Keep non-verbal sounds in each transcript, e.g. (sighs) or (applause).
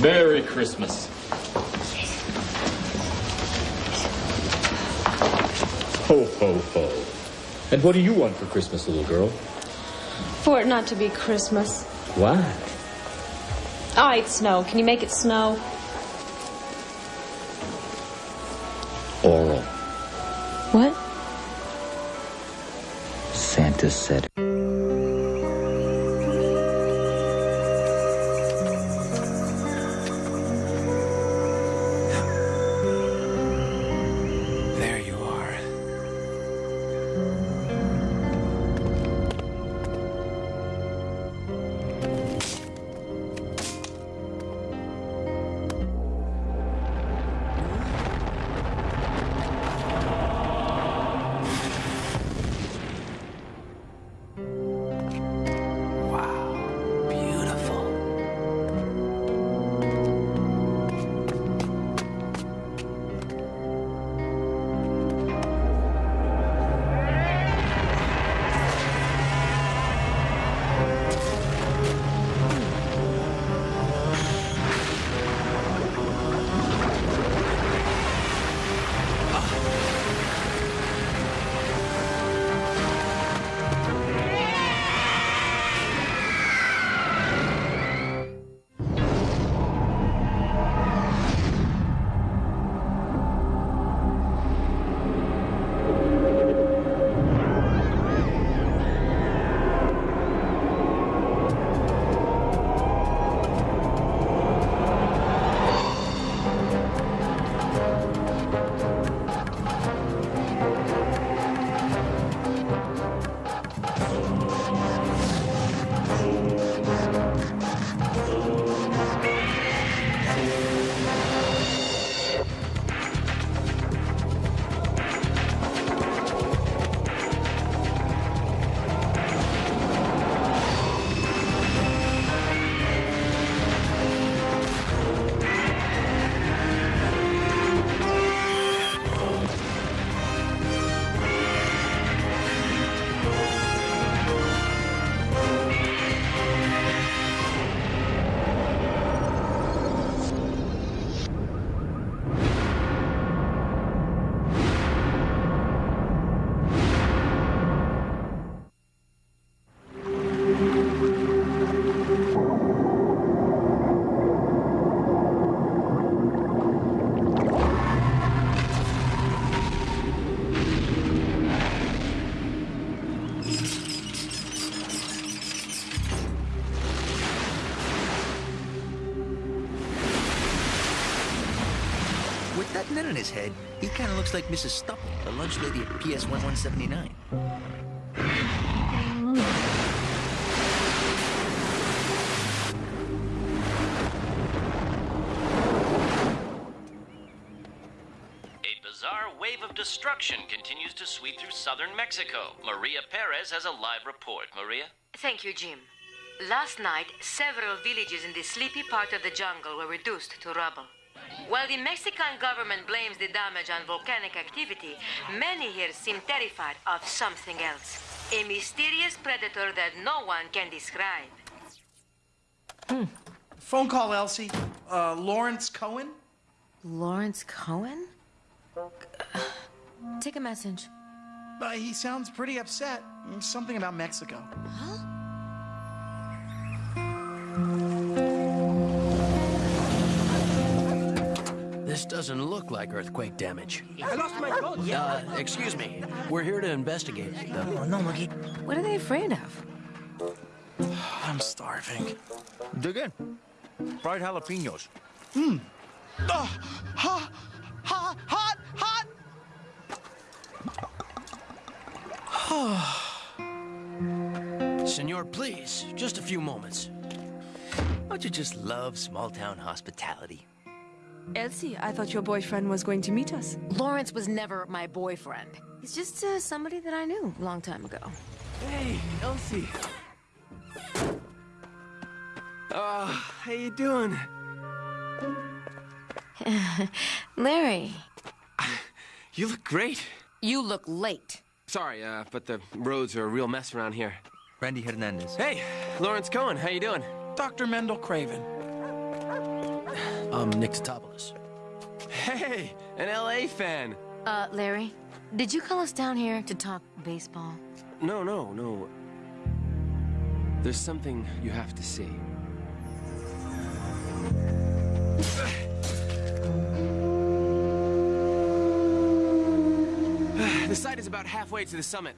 Merry Christmas. Ho, ho, ho. And what do you want for Christmas, little girl? For it not to be Christmas. Why? Ah, All right, snow. Can you make it snow? Oral. What? Santa said. His head, he kind of looks like Mrs. Stupple, the lunch lady at PS 1179. A bizarre wave of destruction continues to sweep through southern Mexico. Maria Perez has a live report. Maria? Thank you, Jim. Last night, several villages in the sleepy part of the jungle were reduced to rubble. While the Mexican government blames the damage on volcanic activity, many here seem terrified of something else. A mysterious predator that no one can describe. Hmm. Phone call, Elsie. Uh, Lawrence Cohen? Lawrence Cohen? Take a message. Uh, he sounds pretty upset. Something about Mexico. This doesn't look like earthquake damage. I lost my phone. Uh, excuse me. We're here to investigate. The... What are they afraid of? (sighs) I'm starving. Dig in. Fried jalapenos. Mmm. Oh, hot, hot, hot, (sighs) hot! Senor, please, just a few moments. Don't you just love small town hospitality? Elsie, I thought your boyfriend was going to meet us. Lawrence was never my boyfriend. He's just uh, somebody that I knew a long time ago. Hey, Elsie. Uh, how you doing? (laughs) Larry, You look great. you look late. Sorry, uh, but the roads are a real mess around here. Randy Hernandez. Hey, Lawrence Cohen, how you doing? Dr. Mendel Craven. I'm Nick Tatopoulos. Hey, an LA fan. Uh, Larry, did you call us down here to talk baseball? No, no, no. There's something you have to see. (sighs) the site is about halfway to the summit.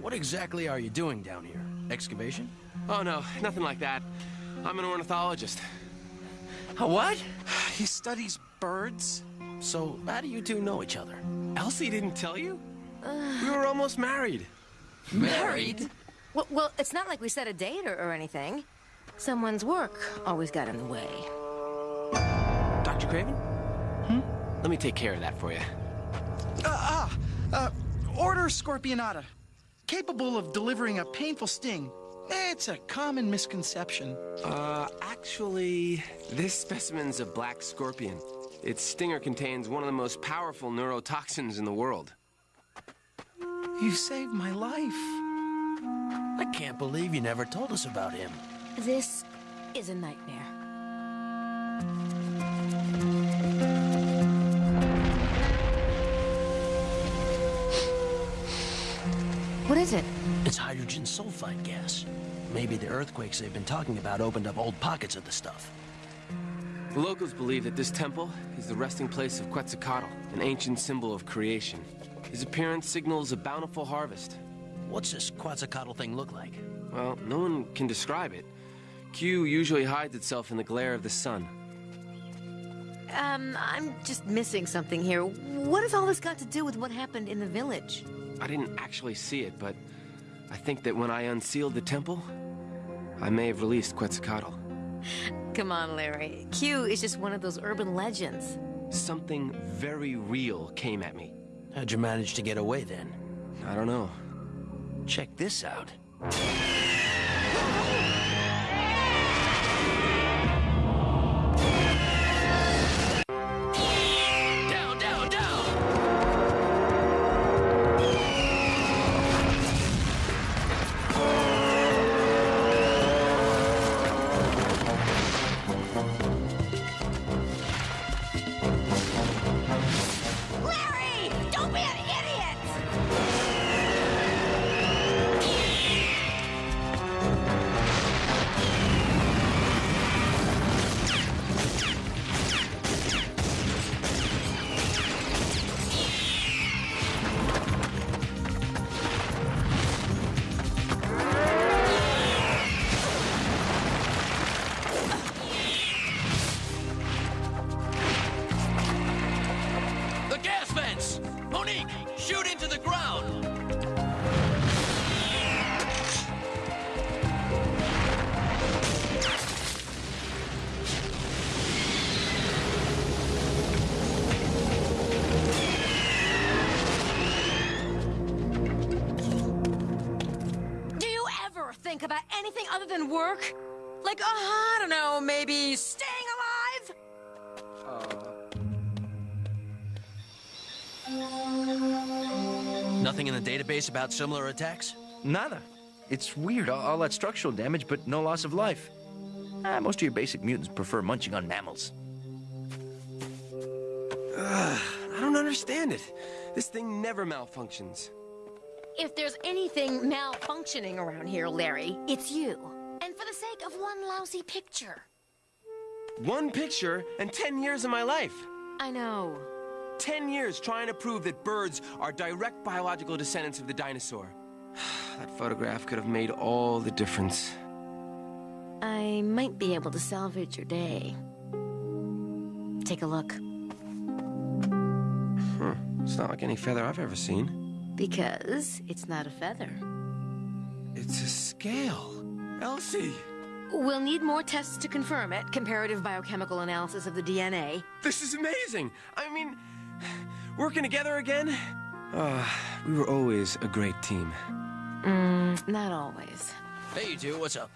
What exactly are you doing down here? Excavation? Oh, no, nothing like that. I'm an ornithologist. A what? He studies birds? So, how do you two know each other? Elsie didn't tell you? We were almost married. Married? Well, well it's not like we set a date or, or anything. Someone's work always got in the way. Dr. Craven? Hmm? Let me take care of that for you. Uh, ah, uh, Order Scorpionata. Capable of delivering a painful sting. It's a common misconception. Uh, actually, this specimen's a black scorpion. Its stinger contains one of the most powerful neurotoxins in the world. You saved my life. I can't believe you never told us about him. This is a nightmare. Is it? It's hydrogen sulfide gas. Maybe the earthquakes they've been talking about opened up old pockets of the stuff. The locals believe that this temple is the resting place of Quetzalcoatl, an ancient symbol of creation. His appearance signals a bountiful harvest. What's this Quetzalcoatl thing look like? Well, no one can describe it. Q usually hides itself in the glare of the sun. Um, I'm just missing something here. What has all this got to do with what happened in the village? I didn't actually see it, but I think that when I unsealed the temple, I may have released Quetzalcoatl. Come on, Larry. Q is just one of those urban legends. Something very real came at me. How'd you manage to get away then? I don't know. Check this out. Other than work? Like, uh, I don't know, maybe staying alive? Nothing in the database about similar attacks? Nada. It's weird, all, all that structural damage, but no loss of life. Ah, most of your basic mutants prefer munching on mammals. I don't understand it. This thing never malfunctions. If there's anything malfunctioning around here, Larry, it's you. And for the sake of one lousy picture. One picture and 10 years of my life. I know. 10 years trying to prove that birds are direct biological descendants of the dinosaur. (sighs) that photograph could have made all the difference. I might be able to salvage your day. Take a look. Huh. It's not like any feather I've ever seen. Because it's not a feather. It's a scale. Elsie! We'll need more tests to confirm it. Comparative biochemical analysis of the DNA. This is amazing! I mean, working together again? Ah, we were always a great team. Mm, not always. Hey, you two, what's up?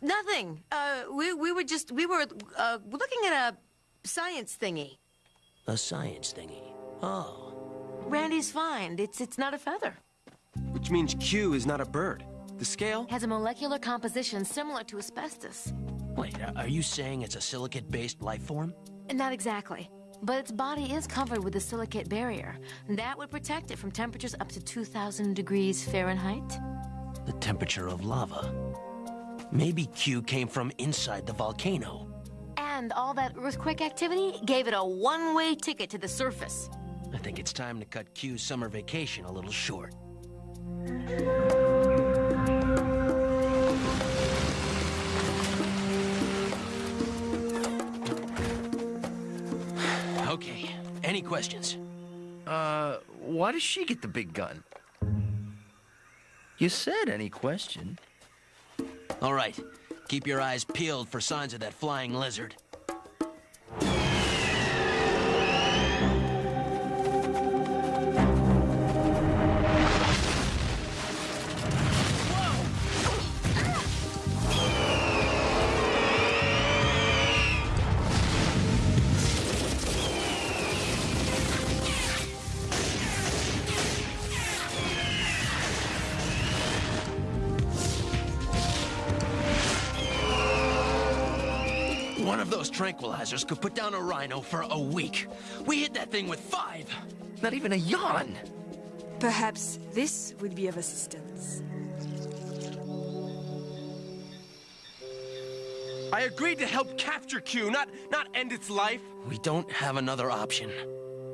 Nothing. Uh, we, we were just, we were, uh, looking at a science thingy. A science thingy. Oh. Randy's fine. It's, it's not a feather. Which means Q is not a bird. The scale? Has a molecular composition similar to asbestos. Wait, uh, are you saying it's a silicate-based life form? Not exactly. But its body is covered with a silicate barrier. That would protect it from temperatures up to 2,000 degrees Fahrenheit. The temperature of lava. Maybe Q came from inside the volcano. And all that earthquake activity gave it a one-way ticket to the surface. I think it's time to cut Q's summer vacation a little short. (sighs) Okay, any questions? Uh, why does she get the big gun? You said any question. All right, keep your eyes peeled for signs of that flying lizard. Of those tranquilizers could put down a rhino for a week. We hit that thing with five. Not even a yawn. Perhaps this would be of assistance. I agreed to help capture Q, not not end its life. We don't have another option.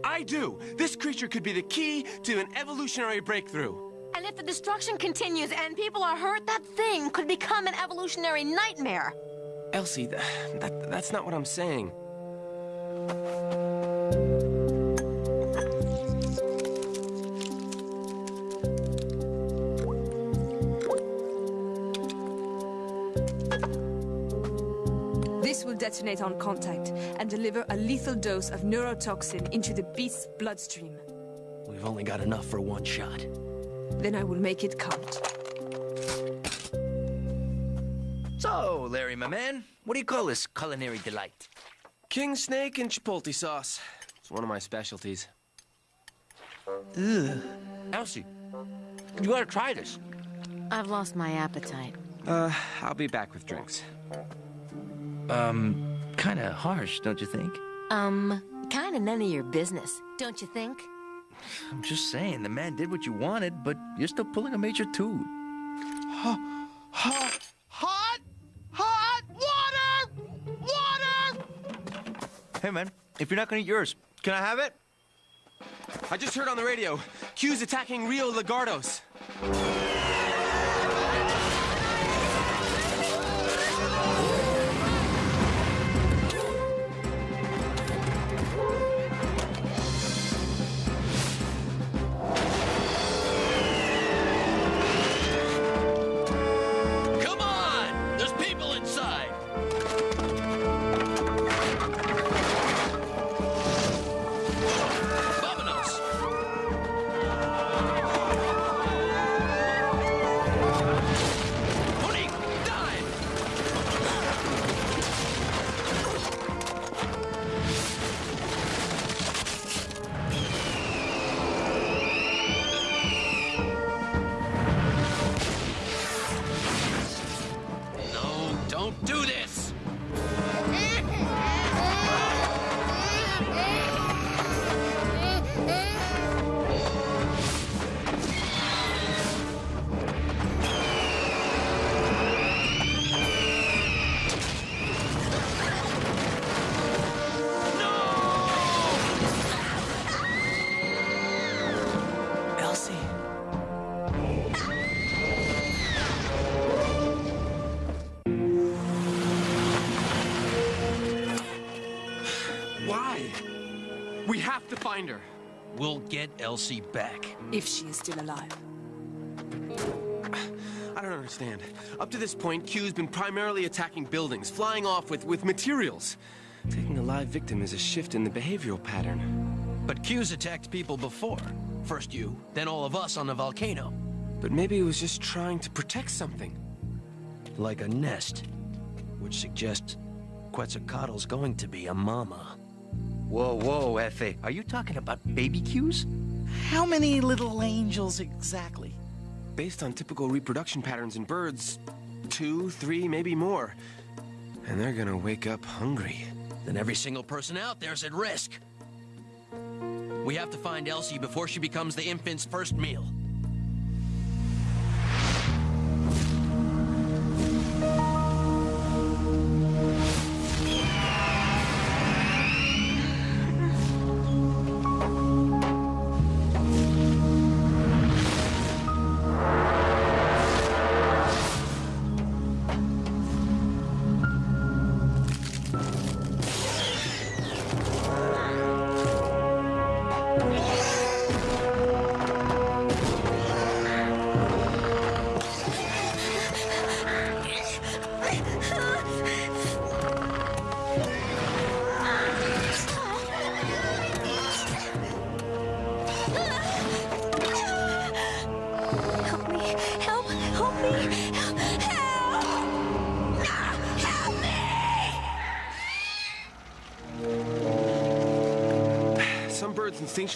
I do. This creature could be the key to an evolutionary breakthrough. And if the destruction continues and people are hurt, that thing could become an evolutionary nightmare. Elsie, th that, that's not what I'm saying. This will detonate on contact and deliver a lethal dose of neurotoxin into the beast's bloodstream. We've only got enough for one shot. Then I will make it count. So, Larry, my man, what do you call this culinary delight? King snake and chipotle sauce. It's one of my specialties. Ugh. Elsie, you gotta try this. I've lost my appetite. Uh, I'll be back with drinks. Um, kinda harsh, don't you think? Um, kinda none of your business, don't you think? I'm just saying, the man did what you wanted, but you're still pulling a major toot. (gasps) Hey, man, if you're not gonna eat yours, can I have it? I just heard on the radio, Q's attacking Rio Lagardos. We have to find her. We'll get Elsie back. If she is still alive. I don't understand. Up to this point, Q's been primarily attacking buildings, flying off with, with materials. Taking a live victim is a shift in the behavioral pattern. But Q's attacked people before. First you, then all of us on the volcano. But maybe it was just trying to protect something. Like a nest. Which suggests Quetzalcoatl's going to be a mama. Whoa, whoa, Efe. Are you talking about baby Qs? How many little angels exactly? Based on typical reproduction patterns in birds, two, three, maybe more. And they're gonna wake up hungry. Then every single person out there's at risk. We have to find Elsie before she becomes the infant's first meal.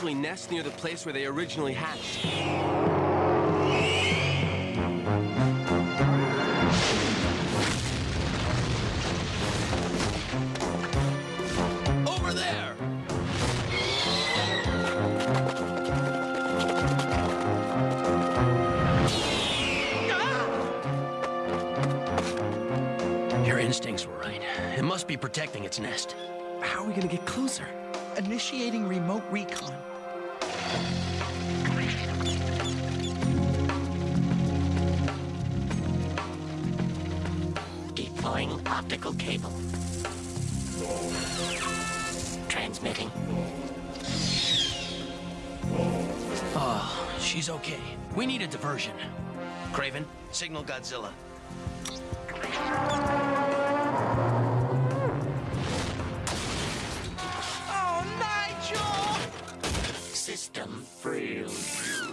Birds nest near the place where they originally hatched. Over there! Your instincts were right. It must be protecting its nest. How are we gonna get closer? Initiating remote recon. Deploying optical cable. Transmitting. Oh, she's okay. We need a diversion. Craven, signal Godzilla. System. Godzilla!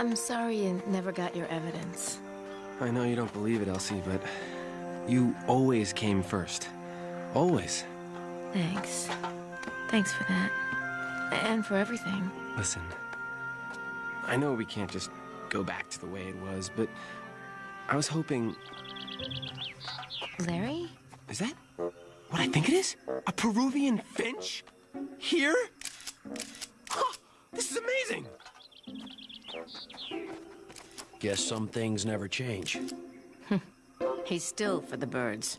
I'm sorry you never got your evidence. I know you don't believe it, Elsie, but you always came first. Always. Thanks. Thanks for that. And for everything. Listen, I know we can't just go back to the way it was, but I was hoping. Larry? Is that what I think it is? A Peruvian finch? Here? Guess some things never change. (laughs) He's still for the birds.